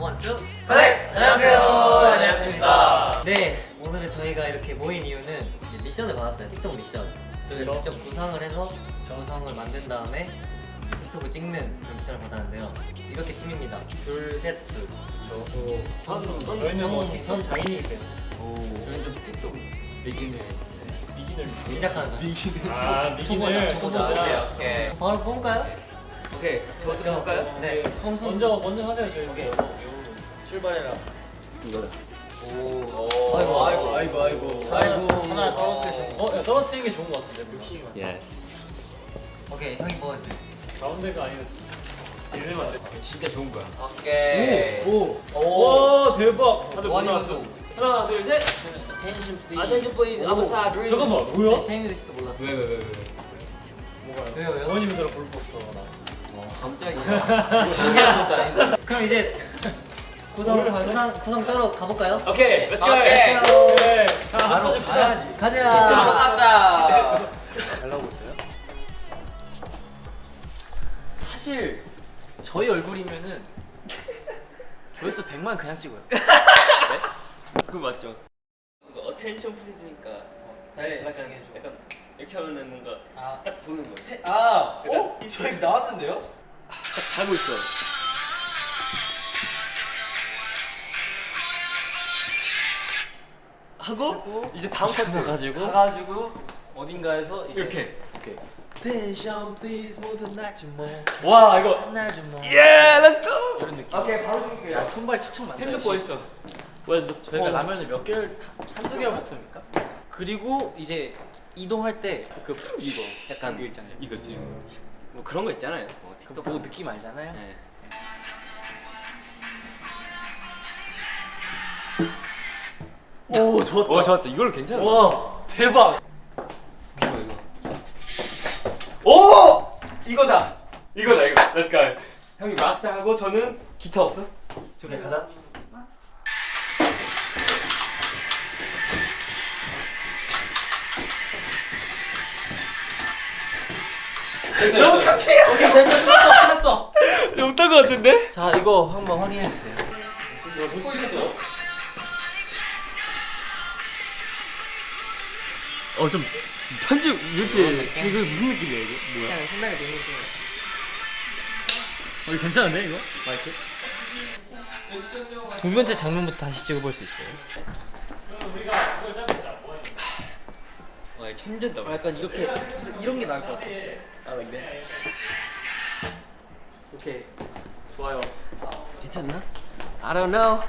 원투 네, 안녕하세요. 안녕하십니까. 네 오늘은 저희가 이렇게 모인 이유는 미션을 받았어요 틱톡 미션 저희가 그렇죠. 직접 구상을 해서 정성을 만든 다음에 틱톡을 찍는 그런 미션을 받았는데요 이렇게 팀입니다 둘 셋둘 저희는 틱톡 장인이기 때문에 오 저희는 좀 틱톡 비기너 비기너 시작하는 사람 아 초보자, 초보자. 오케이, 오케이. 바로 뽑을까요? 오케이. 저 먼저 볼까요? 네 손 손 먼저 먼저 하세요 저희 오케이 출발해라 오. 아이고, 아이고, 아이고, 아이고. 아이고 하나 떨어뜨리셨어 어? 야, 떨어뜨리는 게 좋은 거 같은데 욕심이 많아 Yes. 오케이 형이 뭐였어요? 가운데가 아니고 딜레마 안돼 진짜 좋은 거야. 오케이. 오! 오 대박 다들 많이 몰랐어 왔어. 하나 둘 셋 Attention please Attention please. I'm sorry. 잠깐만 뭐야? 태민이 씨도 몰랐어 왜, 왜, 왜, 왜? 뭐가 왜요, 왜요? 어머님들랑 볼포스터가 나왔어 깜짝이야. 신기하다 그럼 이제 구성. 구성 구성 쩌러 가볼까요? 오케이, Let's go. 오케이. 네 바로 가야지. 가자 가자. 잘 나오고 있어요? 사실 저희 얼굴이면은 조회수 100만 그냥 찍어요. 그거 맞죠? 뭔가 attention please니까 네, 약간 약간 이렇게 하면은 뭔가 아. 딱 보는 거예요. 아, 어? 저희 나왔는데요? 딱 자고 있어. 하고 이제 다음 파트 가가지고 가가지고 어딘가에서 이제 이렇게 attention please 모두 나좀 뭐. 와 이거 뭐. 예 Let's go 이런 느낌. 오케이, 바로 드릴게요. 야, 손발 척척. 핸드폰 뭐 있어. 뭐였어? 저희가 어. 라면을 몇 개를 한두 개를 먹습니까? 그리고 이제 이동할 때 그 이거 약간 이거 있잖아요. 이거 지금 뭐 그런 거 있잖아요. 뭐그 틱톡 보고 느낌 알잖아요. 네. 오, 좋았다. 와 좋았다. 이걸로 괜찮아. 와, 대박. 이거 이거. 오 이거다. 이거다 이거. Let's go. 형이 락스타 하고 저는 기타 없어? 저기 가자. 너무 착해. 오케이, 됐어. 끝났어. 끝났어. 못한 거 같은데? 자, 이거 한번 확인해 주세요. 못 찍었어. 어 좀 편집 이렇게 이거 무슨 느낌이야 이거? 뭐야? 그냥 신나게 되는 중어 이거 괜찮은데 이거? 마이크? 두 번째 장면부터 다시 찍어볼 수 있어요. 와 천재다. 어, 약간 이렇게 이런 게 나을 것 같아. 아, like 오케이. 좋아요 괜찮나? I don't know.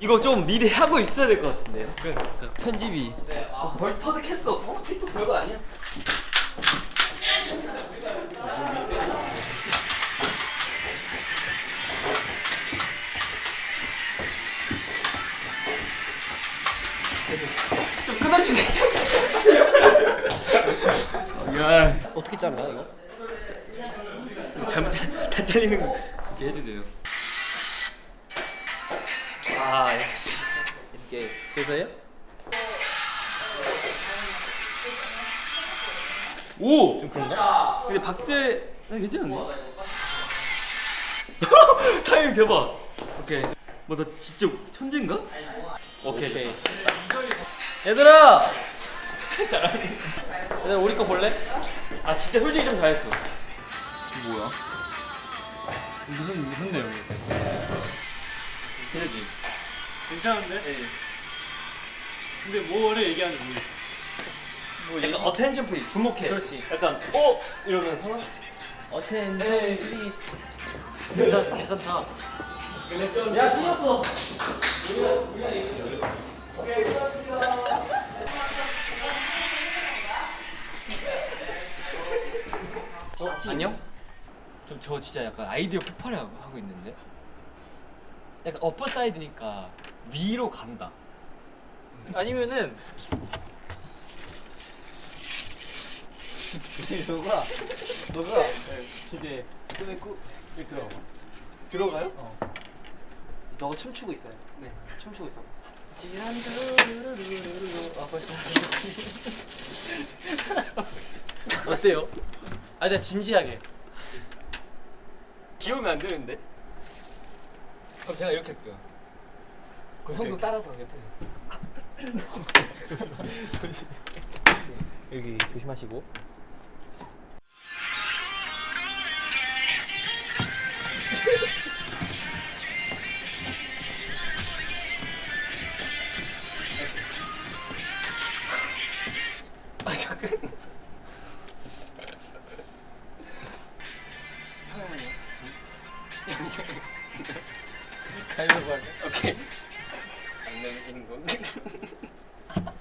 이거 좀 미리 하고 있어야 될 것 같은데요. 그러니까 편집이. 아, 벌써 터득했어. 어? 틱톡 별거 아니야. 좀 끊어주네. 야, 어떻게 잘라 이거? 이거 잘못 잘- 다 잘리는 거 이렇게 해주세요. 아, 이게 돼서요? 오, 좀 그런가? 근데 박재 아, 괜찮은데? 타이밍 대박. 오케이. 뭐나 진짜 천재인가? 오케이. 오케이. 얘들아. 잘하네. 얘들아 우리 거 볼래? 아 진짜 솔직히 좀 잘했어. 뭐야? 무슨 무슨 내용이에요? 그러지. 괜찮은데? 근데 뭐를 얘기하는지 모르겠어 뭐 약간 attention please 주목해. 그렇지. 약간 어 이러면서 attention. Please. 괜찮 괜찮다. 야 틀렸어 어, 안녕? 좀 저 진짜 약간 아이디어 폭발을 하고, 하고 있는데 약간 어퍼 사이드니까 위로 간다 아니면은 너가 너가 이제 여기 들어가 들어가요? 어 너가 춤추고 있어요 네 춤추고 있어 아 어때요? 아 진짜 진지하게 귀여우면 안 되는데. 그럼 제가 이렇게 할게요. 그럼 형도 따라서 옆에서. 여기 조심하시고. 가위바위보 할래? 오케이. 안 내면 건. 아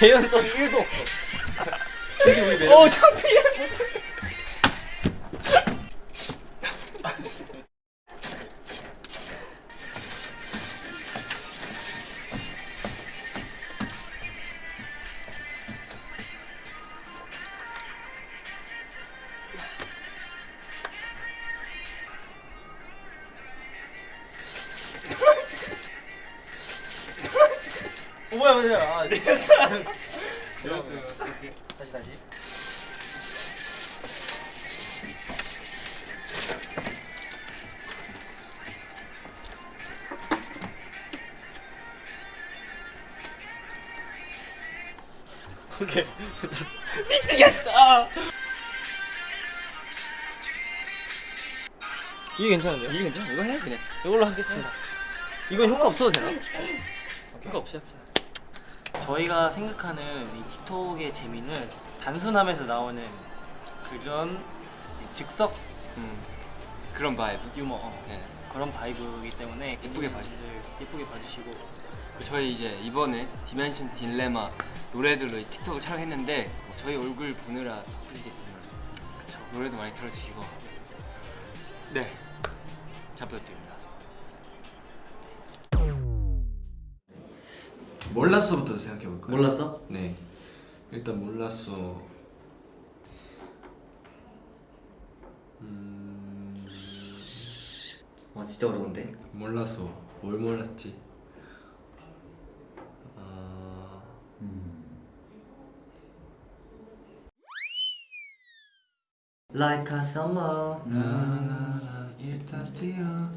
개연성 1도 없어. 어 창피해. 어, 뭐야 뭐야. 아, 네. 다시 다시. 오케이 진짜 미치겠다. 이게 괜찮은데요? 이게 괜찮아? 이거 해 그냥. 이걸로 하겠습니다. 이건 효과 없어도 되나? 효과 없이 합시다. 저희가 생각하는 이 틱톡의 재미는 단순함에서 나오는 그런 즉석 음, 그런 vibe. 유머 어, 네. 그런 vibe이기 때문에 예쁘게 봐주세요. 예쁘게 봐주시고 저희 이제 이번에 Dimension Dilemma 노래들로 이 틱톡을 촬영했는데 뭐 저희 얼굴 보느라 바쁘시겠지만 그쵸 노래도 많이 들어주시고 네. 잘 부탁드 몰랐어부터 생각해 볼까요? 몰랐어? 네. 일단 몰랐어. 음, 와 진짜 어려운데. 몰랐어. 뭘 몰랐지? 아, Like a summer. 나나나 일단 뛰어.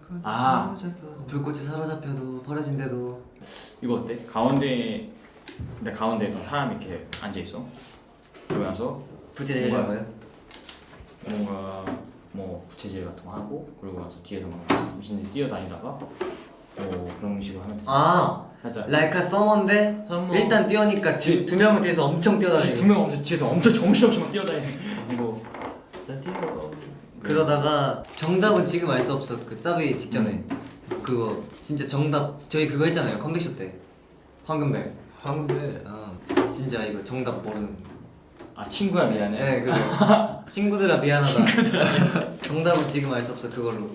불꽃 아. 사로잡혀도 불꽃이 사로잡혀도 버려진대도 이거 어때? 가운데 근데 가운데 또 사람 이렇게 앉아 있어. 그러고 나서 부채질 해준 거예요? 뭔가 뭐 부채질 같은 거 하고 그러고 나서 뒤에서 막 미신들이 뛰어다니다가 뭐 그런 식으로 하면 되지. 아, 살짝 a summer인데 Summer. 일단 뛰어니까 두, 뒤- 두 명은 뒤에서 엄청 뛰어다니고 두 명 엄청 뒤에서 엄청 정신없이 막 뛰어다니고 나 뛰어. 그러다가 정답은 지금 알 수 없어. 그 사비 직전에. 그거 진짜 정답. 저희 그거 했잖아요. 컴백쇼 때. 황금벨. 황금배. 아. 진짜 이거 정답 모르는. 아 친구야 미안해. 네 그거. 친구들아 미안하다. 정답은 지금 알 수 없어 그걸로.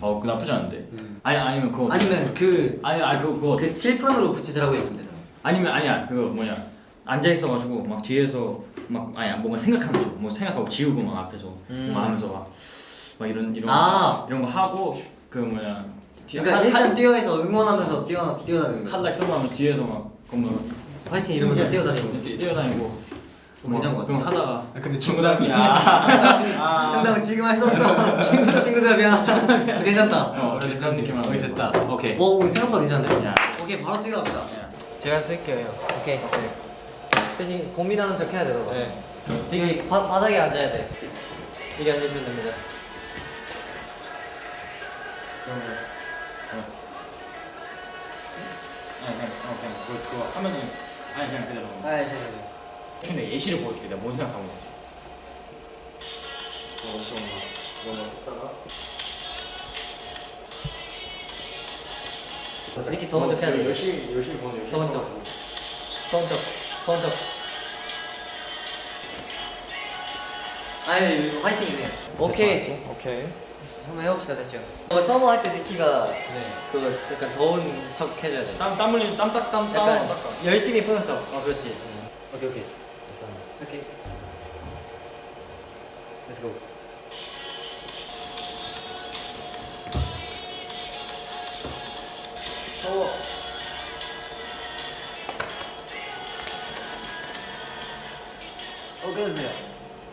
어, 그 나쁘지 않은데. 음. 아니 아니면 그거. 아니면 그 아니 아니 그거 그거. 그 칠판으로 부채질하고 있으면 되잖아. 아니면 아니야. 그거 뭐냐 앉아 있어가지고 막 뒤에서 막 아니야 뭔가 생각하는 쪽, 뭐 생각하고 지우고 막 앞에서 음. 뭔가 하면서 막, 막 이런 이런 아. 거, 이런 거 하고 그 뒤- 그러니까 한- 일단 한- 뛰어해서 응원하면서 뛰어 뛰어다니는 거야. 한락 써면 뒤에서 막 그뭐 화이팅 이러면서 뛰어다니고. 뛰, 뛰어다니고. 어, 괜찮은 것 그럼. 하다가 아, 근데 정답이 아. 정답은 지금 할 수 없어. 친구 친구들아 미안하다 괜찮다. 어 그런 느낌으로 거의 됐다. 오케이. 오 우리 생각보다 야. 오케이 바로 찍어봅시다. 야. 제가 쓸게요. 오케이 대신 고민하는 척 해야 돼 너가. 네. 되게 바, 바닥에 앉아야 돼. 이게 앉으시면 됩니다. 그러면 아니 그냥 어, 그냥 그거, 그거 하면은 아니 그냥 그대로. 아 잠깐만 근데 예시를 보여줄게. 내가 뭔 생각하고 있는지. 엄청 너무 뜯다가. 이렇게 더운 척 해야 돼. 열심히 열심히 보는 열심히 더운 척. 더운 척 척 아니 이거 화이팅이네 오케이 오케이. 한번 해봅시다 대충 어, summer 할 때 니키가 네. 그 약간 더운 척 해줘야 돼 땀, 땀 흘리면 땀 딱, 땀, 땀. 열심히 푸는 척. 어, 그렇지. 오케이 오케이 오케이 Let's go 어. 어 끊어주세요.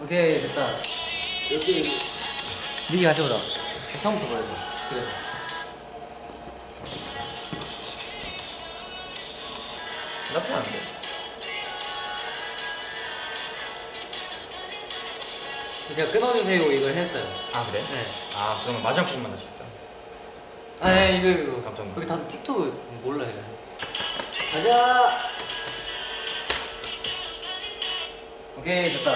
오케이 됐다. 여기 미기 가져오자. 처음부터 보여줘 그래서 나쁘지 않은데? 제가 끊어주세요. 이걸 했어요. 아 그래? 네. 아 그러면 마지막 부분만 다시 듣자. 아, 네, 이거 이거. 깜짝 놀랐네. 여기 다들 틱톡을 몰라 요. 가자. 오케이 됐다.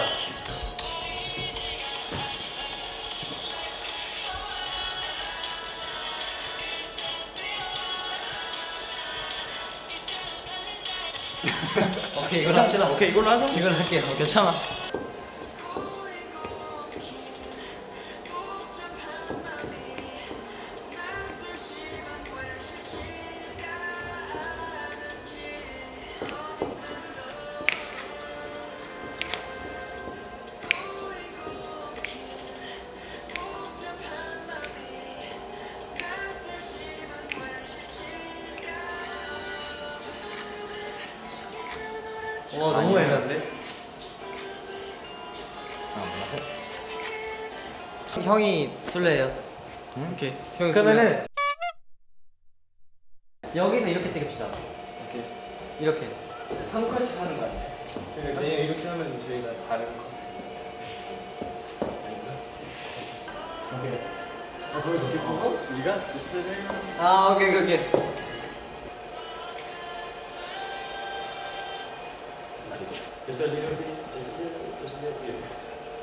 오케이 이걸 합시다. 오케이 이걸로 하자 이걸 할게요. 괜찮아 오케이 그러면은 여기서 이렇게 찍읍시다. 이렇게. 한 컷씩 하는 거 아니에요? 이제 이렇게 하면 저희가 다른 컷. 아 오케이 오케이. 오케이.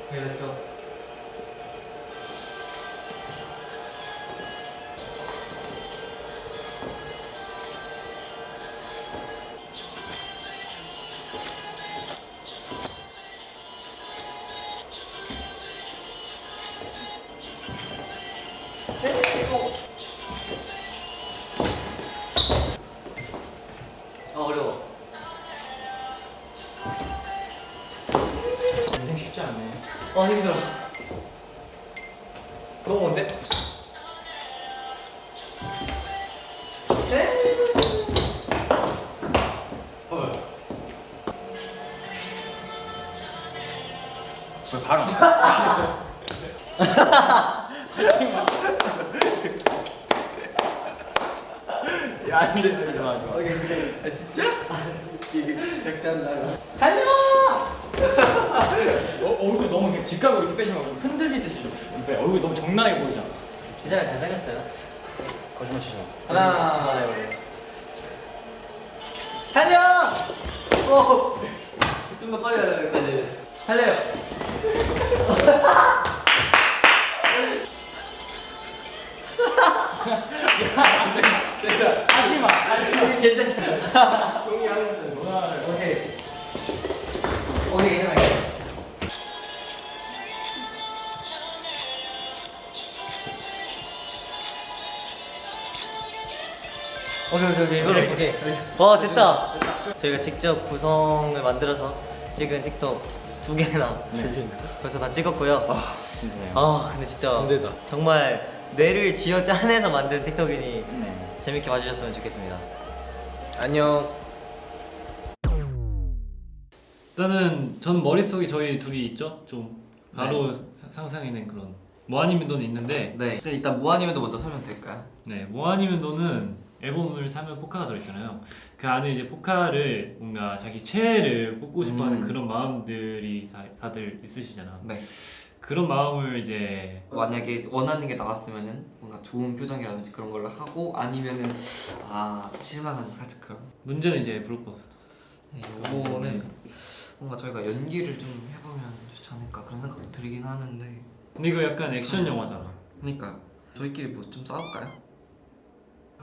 오케이 렛츠 고. 아 어려워. 인생 쉽지 않네 아 힘들어. 이게 작전나요. 어, 얼굴 너무 이렇게 직각으로 이렇게 빼지 말고 흔들리듯이 빼. 얼굴 너무 정나게 보이잖아. 괜찮아요 잘 생겼어요. 거짓말 치지 마. 하나. 달려! 오! 좀더 빨리 달려야 될것 같아. 달려요. 하지 마. 하지 마. 괜찮다. 동의하는 오케이. 오케이, 괜찮아요. 오케이, 오케이, 오케이. 이걸로 오케이. 와, 됐다. 저희가 직접 구성을 만들어서 찍은 틱톡 두 개나 벌써 다 찍었고요. 힘드네요. 아, 근데 진짜 힘들다. 정말 뇌를 쥐어 짜내서 만든 틱톡이니 네. 재밌게 봐주셨으면 좋겠습니다. 안녕. 일단은 전 머릿속에 저희 둘이 있죠? 좀 바로 사- 상상해낸 그런 모아니면도는 있는데 네. 일단 모아님도 먼저 설명 드릴까요? 네 모아니면도는 앨범을 사면 포카가 들어있잖아요 그 안에 이제 포카를 뭔가 자기 최애를 뽑고 싶어하는 음. 그런 마음들이 다, 다들 있으시잖아 네. 그런 마음을 이제 만약에 원하는 게 나왔으면은 뭔가 좋은 표정이라든지 그런 걸로 하고 아니면은 아 실망한 살짝 그런. 문제는 이제 블록버스터 네, 요거는 뭔가 저희가 연기를 좀 해보면 좋지 않을까 그런 생각도 들긴 하는데. 근데 이거 약간 액션 영화잖아 그러니까요. 저희끼리 뭐 좀 싸울까요?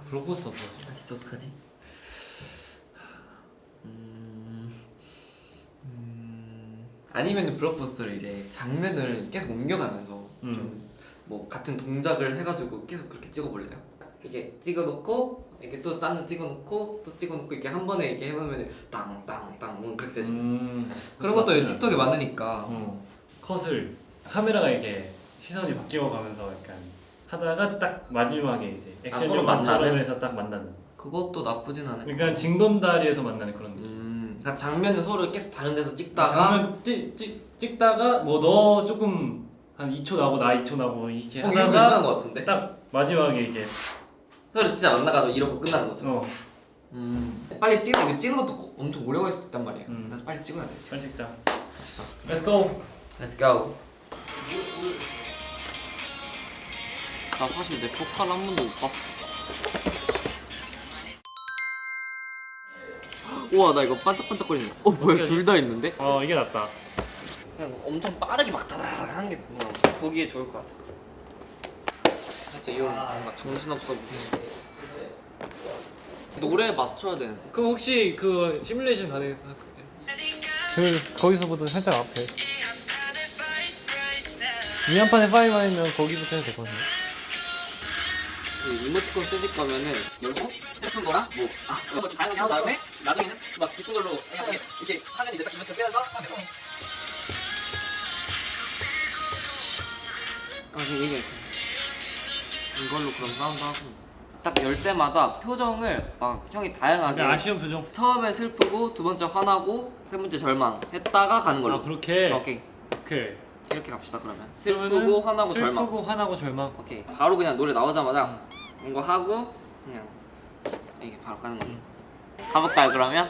블록버스터 써아 진짜 어떡하지? 음, 음, 아니면 블록버스터를 이제 장면을 계속 옮겨가면서 음. 좀뭐 같은 동작을 해가지고 계속 그렇게 찍어볼래요? 이렇게 찍어놓고 이렇게 또딴데 찍어놓고 또 찍어놓고 이렇게 한 번에 이렇게 해보면 땅땅땅 뭐 그렇게 되지. 음. 그런 것도 틱톡에 많으니까. 어. 컷을 카메라가 이게 시선이 바뀌어 가면서 약간 하다가 딱 마지막에 이제 아, 액션 서로 영화처럼 만나는? 해서 딱 만나는. 그것도 나쁘진 않을 것 그러니까 징검다리에서 만나는 그런 느낌. 음, 그러니까 장면을 서로 계속 다른 데서 찍다가 장면 찍, 찍, 찍다가 뭐 너 조금 한 2초 나고 나 2초 나고 이렇게 어, 하다가? 딱 마지막에 이게 서로 진짜 만나가지고 이러고 끝나는 거죠. 어 음. 빨리 찍는 이거 찍는 것도 엄청 오래 걸릴 수 있단 말이야. 음. 그래서 빨리 찍어야 돼. 잘 찍자. 갑시다. Let's go. Let's go. 나 사실 내 포카를 한 번도 못 봤어. 우와 나 이거 반짝반짝거리는 거. 어 뭐야 둘 다 있는데? 어 이게 낫다. 그냥 엄청 빠르게 막 다다닥 하는 게 보기에 좋을 것 같아. 진짜 이런 뭔가 정신없어 보이는. 노래에 맞춰야 되는. 그럼 혹시 그 시뮬레이션 가능? 그 거기서부터 살짝 앞에. 위안판에 파이만 있면 거기부터 해도 될것 같은데. 그 이모티콘 쓰실 거면은 열고 예쁜 거랑 뭐 아, 거 다양하게 한 다음에 나중에는 막 기쁜 걸로 그냥 이렇게, 이렇게 하면 이제 딱 이모티콘 빼서 하면 되고 아 이게 이걸로 그럼 사운드 하고 딱 열 때마다 표정을 막 형이 다양하게 그러니까 아쉬운 표정. 처음에 슬프고 두 번째 화나고 세 번째 절망 했다가 가는 걸로 아 그렇게. 오케이 오케이. 이렇게 갑시다 그러면 슬프고 화나고 절망 슬프고 화나고 절망. 오케이 바로 그냥 노래 나오자마자 이거 하고 그냥 이게 바로 가는 걸로 가볼까요 그러면?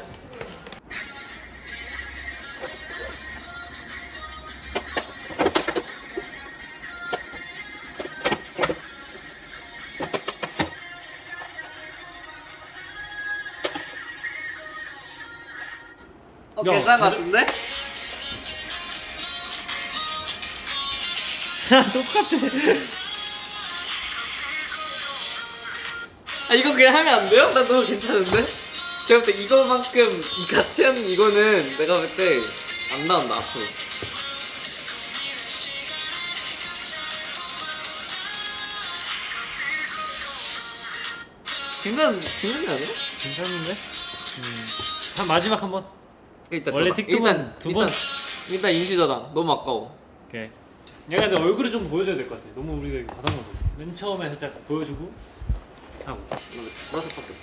어 야, 괜찮은 것 같은데? 아 이거 그냥 하면 안 돼요? 나 너무 괜찮은데? 제가 볼때 이거만큼 이 같은 이거는 내가 볼 때 안 나온다 앞으로 괜찮, 괜찮지 않아요? 괜찮은데? 음. 한 마지막 한 번. 일단 원래 저장. 틱톡은 일단, 두 번. 일단, 일단 임시 저장 너무 아까워 오케이. 약간 내 얼굴을 좀 보여줘야 될 것 같아. 너무 우리가 이거 바닥만 보였어. 맨 처음에 살짝 보여주고 하고. 보라색 밖에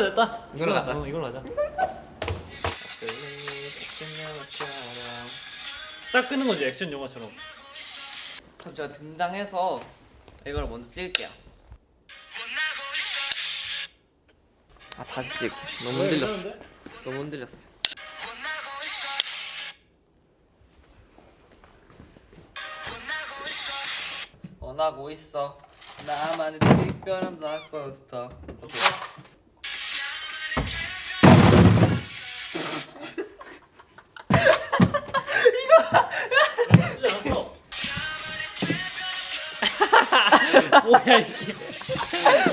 됐다 됐다. 이걸로 가자. 어, 이걸로 가자. 딱 끄는 거지 액션 영화처럼. 그럼 제가 등장해서 이걸 먼저 찍을게요. 아 다시 찍. 너무 흔들렸어. 너무 흔들렸어. 원하고 있어. 나만의 특별한 블록버스터. 뭐야 이게?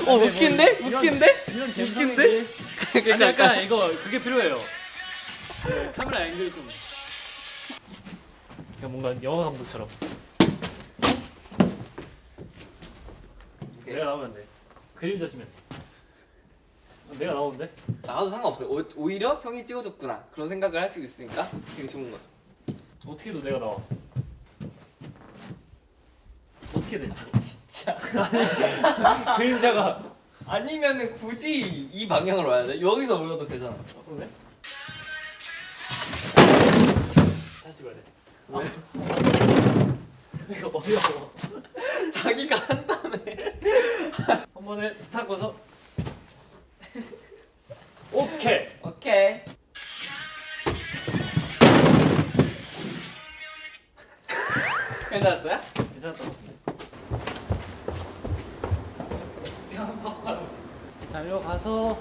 어 웃긴데? 이런- 웃긴데? 이런 웃긴데? 감성이지. 아니 약간 이거 그게 필요해요. 그 카메라 앵글 좀. 그냥 뭔가 영화 감독처럼. 내가 나오면 돼. 그림자 치면. 어, 내가 나오는데? 나와도 상관없어요. 오, 오히려 형이 찍어줬구나 그런 생각을 할 수 있으니까 되게 좋은 거죠. 어떻게든 내가 나와. 어떻게 든. 진짜. 그림자가. 아니면은 굳이 이 방향으로 와야 돼? 여기서 올려도 되잖아. 어, 그러네? 다시 봐야 돼. 왜? 이거 어려워. 자기가 한다며. 한 번에 탁 와서. 오케이. 오케이. 괜찮았어요? 괜찮았다. 그냥 바꿔 가는 거지. 달려가서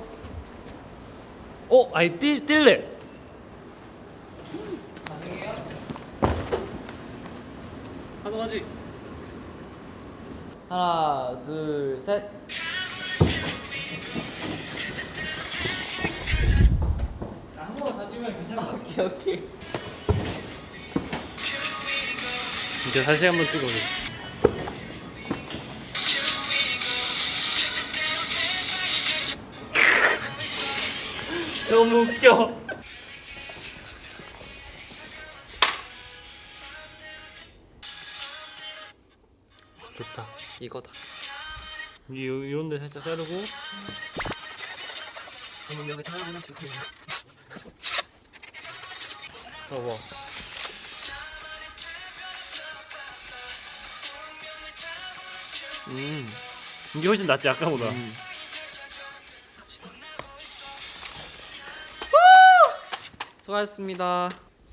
어, 아니 뛸 뛸래. 가능하지? 하나, 둘, 셋. 한 번만 더 찍으면 괜찮아. 오케이, 오케이. 이제 다시 한번 찍어줘. 너무 웃겨. 좋다. 이거다. 이 이런 데 살짝 자르고 그럼 여기 하나 주세요. 저거. 음. 이게 훨씬 낫지 아까보다. 수고하셨습니다.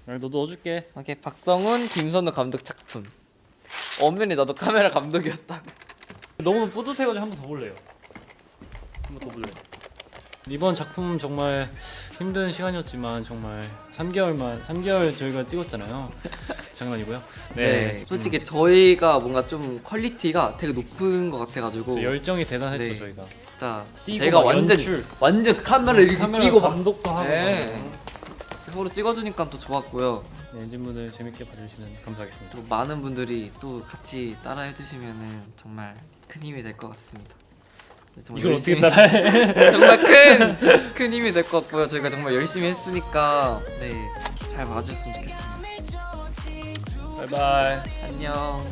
아, 너도 넣어줄게. 오케이 박성훈, 김선우 감독 작품. 엄연히 나도 카메라 감독이었다. 너무 뿌듯해가지고 한 번 더 볼래요. 한 번 더 볼래. 이번 작품 정말 힘든 시간이었지만 정말 3개월만 3개월 저희가 찍었잖아요. 장난이고요. 네. 솔직히 저희가 뭔가 좀 quality가 되게 높은 것 같아가지고 좀 열정이 대단했죠 네. 저희가. 진짜 제가 막 완전 연출. 완전 카메라 이렇게 카메라 막 감독도 하고. 네. 막. 서로 찍어주니까 또 좋았고요. 네, 엔진분들 재밌게 봐주시면 감사하겠습니다. 또 많은 분들이 또 같이 따라 해주시면은 정말 큰 힘이 될 것 같습니다. 네, 정말 이걸 어떻게 열심히- 따라해? 정말 큰, 큰 힘이 될 것 같고요. 저희가 정말 열심히 했으니까 네, 잘 봐주셨으면 좋겠습니다. 바이바이. 안녕.